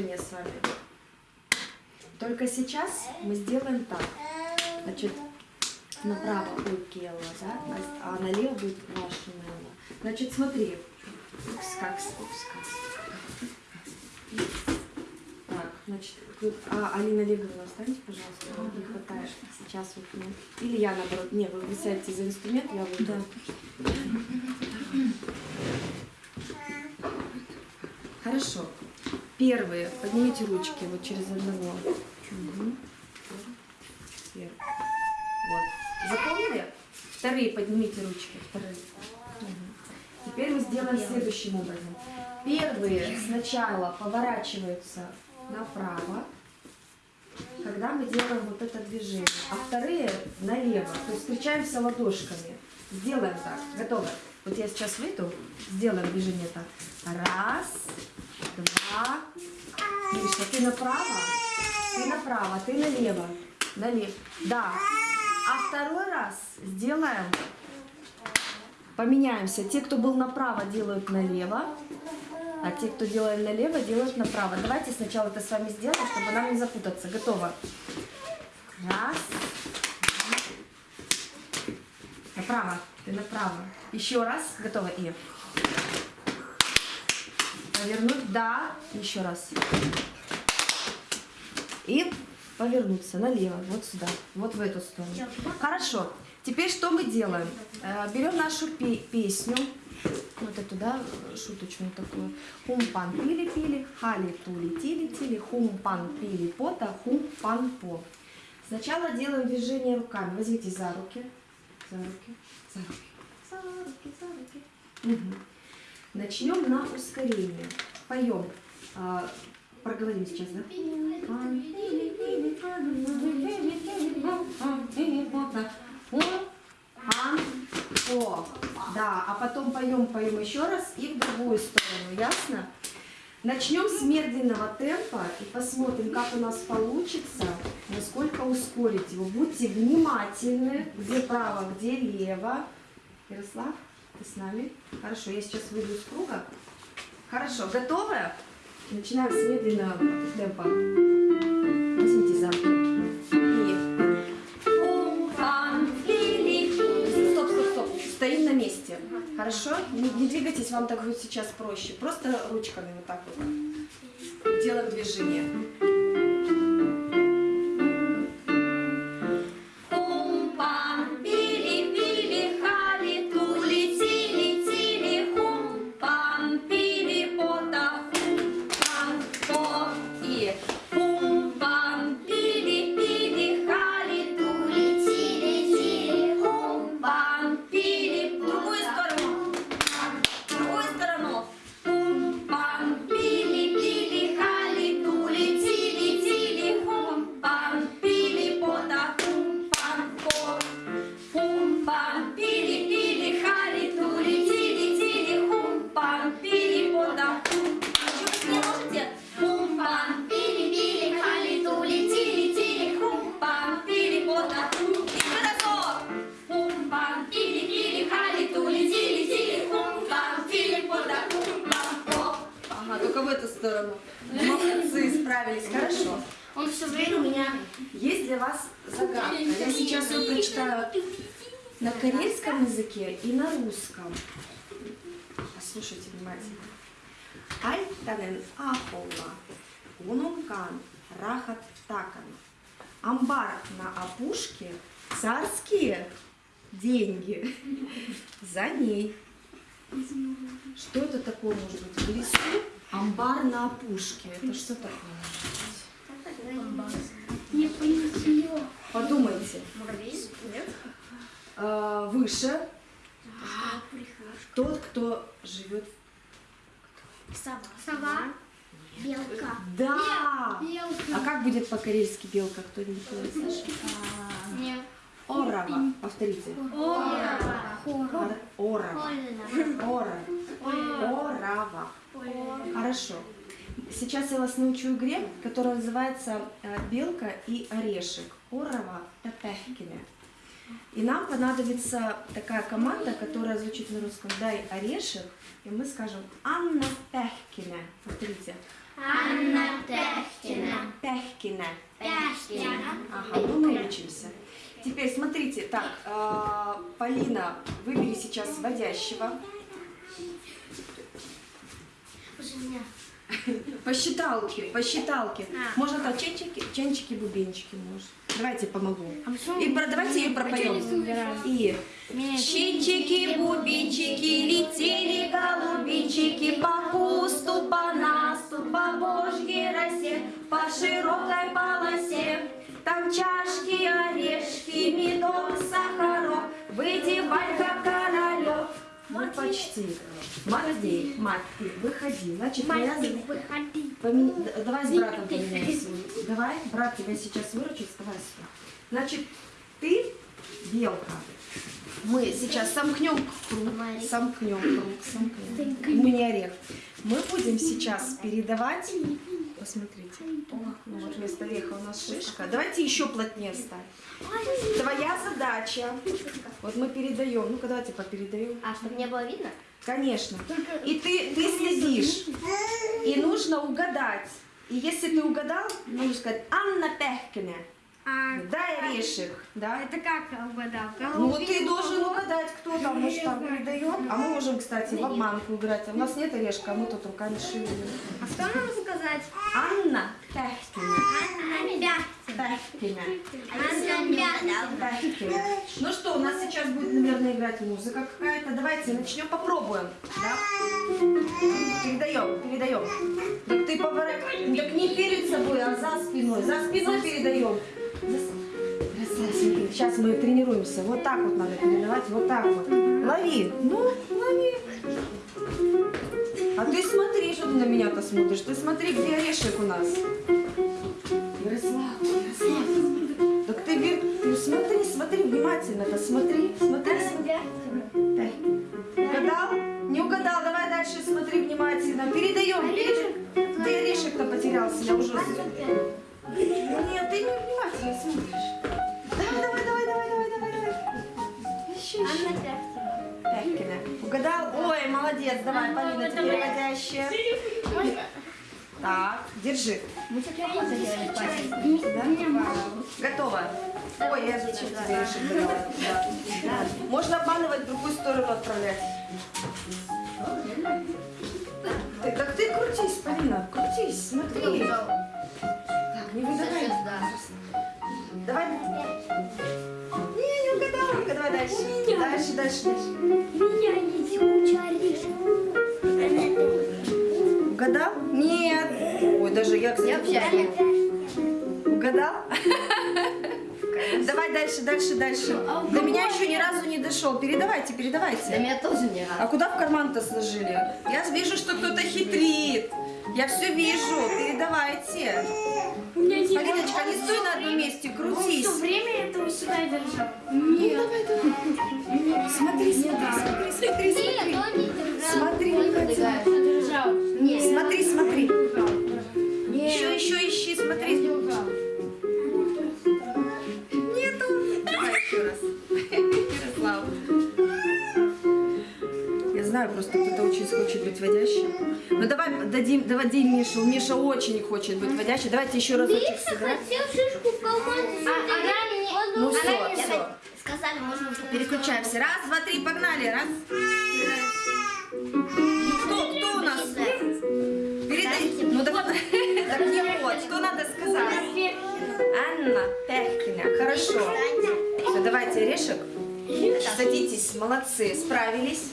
движение с вами. Только сейчас мы сделаем так. Значит, направо будет Келла, да? А налево будет ваша Нелла. Значит, смотри. Упс, как, упс, как. Так, значит, тут- а, Алина Олеговна, останьте, пожалуйста, вам не хватает сейчас вот мне. Или я наоборот, не, вы, сядете за инструмент, я выйду. Хорошо. Первые, поднимите ручки вот через одного. Первый. Вот. Запомнили? Вторые поднимите ручки. Вторые. Мгм. Теперь мы сделаем следующим образом. Первые сначала поворачиваются направо, когда мы делаем вот это движение, а вторые налево. То есть встречаемся ладошками. Сделаем так. Готово. Вот я сейчас выйду, сделаем движение так. Раз, два. Миша, ты направо, ты направо, ты налево. Налево. Да. А второй раз сделаем, поменяемся. Те, кто был направо, делают налево, а те, кто делает налево, делают направо. Давайте сначала это с вами сделаем, чтобы нам не запутаться. Готово. Раз. Направо. Ты направо. Еще раз. Готово. И. Повернуть. Да. Еще раз. И повернуться налево. Вот сюда. Вот в эту сторону. Хорошо. Теперь что мы делаем? Э, Берем нашу пе- песню. Вот эту, да, шуточную такую. Хумпан пили-пили, хали тули тили тили, хумпан пили пота, хумпан по. Сначала делаем движение руками. Возьмите за руки. За руки. За руки. За руки, за руки. Мгм. Начнем на ускорение. Поем. А, проговорим сейчас, да? О, да, а потом поем, поем еще раз и в другую сторону, ясно? Начнем с медленного темпа и посмотрим, как у нас получится, насколько ускорить его. Будьте внимательны, где право, где лево. Ярослав, ты с нами? Хорошо, я сейчас выйду из круга. Хорошо, готовы? Начинаем с медленного темпа. Стоп, стоп, стоп. Стоим на месте. Хорошо? Не, не двигайтесь, вам так будет сейчас проще. Просто ручками вот так вот. Делаем движение. Молодцы, справились, хорошо. Он все время у меня... Есть для вас загадка. Я сейчас ее прочитаю на корейском языке и на русском. Послушайте внимательно. Альтанен ахолла, гунунган, рахат такан. Амбар на опушке, царские деньги за ней. Что это такое может быть? В лесу амбар на опушке. Это что такое? Не понятно. Подумайте. Муравей? Нет. А, выше тот, кто живет. Сова. Сова. Белка. Да! Белка. А как будет по-корейски белка? Кто-нибудь? Нет. Орава. Повторите. Орава. Ор- Орава. Ора. Орава. Хорошо. Сейчас я вас научу игре, которая называется э, «Белка и орешек». Орава Тапехкине. И нам понадобится такая команда, которая звучит на русском «Дай орешек», и мы скажем «Анна Пехкине». Повторите. Анна Пехкина. Пяшкина. Ага, ну мы учимся. Теперь смотрите, так, э, Полина, выбери сейчас водящего. По считалке, по считалке. А. Можно так ченчики, ченчики, бубенчики можешь. Давайте помогу. А И про, давайте ее пропоем. И Щенчики, бубенчики, летели голубенчики по кусту, по насту, по божьей росе, по широкой полосе. Там чашки, как королек. Ну, почти. Мать, ты выходи. Значит, я... выходи. Помен- Давай с братом поменяемся. Давай, брат тебя сейчас выручит, вставай сюда. Значит, ты белка. Мы сейчас сомкнем круг, сомкнем круг, сомкнем. Мы не орех. Мы будем сейчас передавать. Посмотрите. О, ну вот вместо ореха у нас шишка. Давайте еще плотнее встать. Твоя задача. Вот мы передаем. Ну-ка давайте попередаем. А, чтобы не было видно? Конечно. И ты, ты следишь. И нужно угадать. И если ты угадал, нужно сказать Анна Пехкина. А, Дай орешек. Да? это как угадал? Ну вот ты должен угадать, кто там, мы же там передает. А мы можем, кстати, в обманку играть. А у нас нет орешка, а мы тут руками шевелим. А что нам сказать? Анна Пехкина. Анна Пехкина. Анна Пехкина. Ну что, у нас сейчас будет, наверное, играть музыка какая-то. Давайте начнем, попробуем. Да? Передаем, передаем. Так ты поворот... Так не перед собой, а за спиной. За спиной передаем. Сейчас мы тренируемся. Вот так вот надо передавать, вот так вот. Лови. Ну, лови. А ты смотри, что ты на меня-то смотришь. Ты смотри, где орешек у нас. Ярослав, Ярослав. Так ты, вер- ты смотри, смотри внимательно-то, смотри, смотри, смотри. Дай. Угадал? Не угадал, давай дальше смотри внимательно. Передаем, передаем. Ты орешек-то потерялся, я уже... Нет, ты не внимательно смотришь. Давай, давай, давай, давай, давай, давай, давай. Еще, еще. Пякина. Угадал? Ой, молодец, давай, Полина, ты переводящая. Так, держи. Да? Готово. Ой, я зачем тебе решил давать? Да. Да. Можно обманывать в другую сторону отправлять. Так ты крутись, Полина, крутись, смотри. Дальше. Дальше, дальше, дальше. меня есть куча орешков. Угадал? Нет. Ой, даже я, кстати, Угадал? Давай дальше, дальше, дальше. До меня еще ни разу не дошел. Передавайте, передавайте. меня тоже не А куда в карман-то сложили? Я вижу, что кто-то хитрит. Я все вижу. Передавайте. Полиночка, не стой на одном месте, крутись. Все время это у себя держал. Нет. Смотри, смотри, смотри, смотри, смотри. Смотри, держал. Смотри, смотри. Еще, еще ищи, смотри. Нету. Давай еще раз. Ярослав. Я знаю, просто кто-то очень хочет быть водящим. Ну давай дадим, дадим Мишу. Миша очень хочет быть водящим. Давайте еще разочек сыграем. хотел шишку в карман. Ну все, Сказали, можно уже Переключаемся. Раз, два, три, погнали. Раз. Кто, кто у нас? Передай. Ну так, так не вот. Что надо сказать? Анна Пехкина. Хорошо. Все, давайте орешек. Садитесь, молодцы, справились.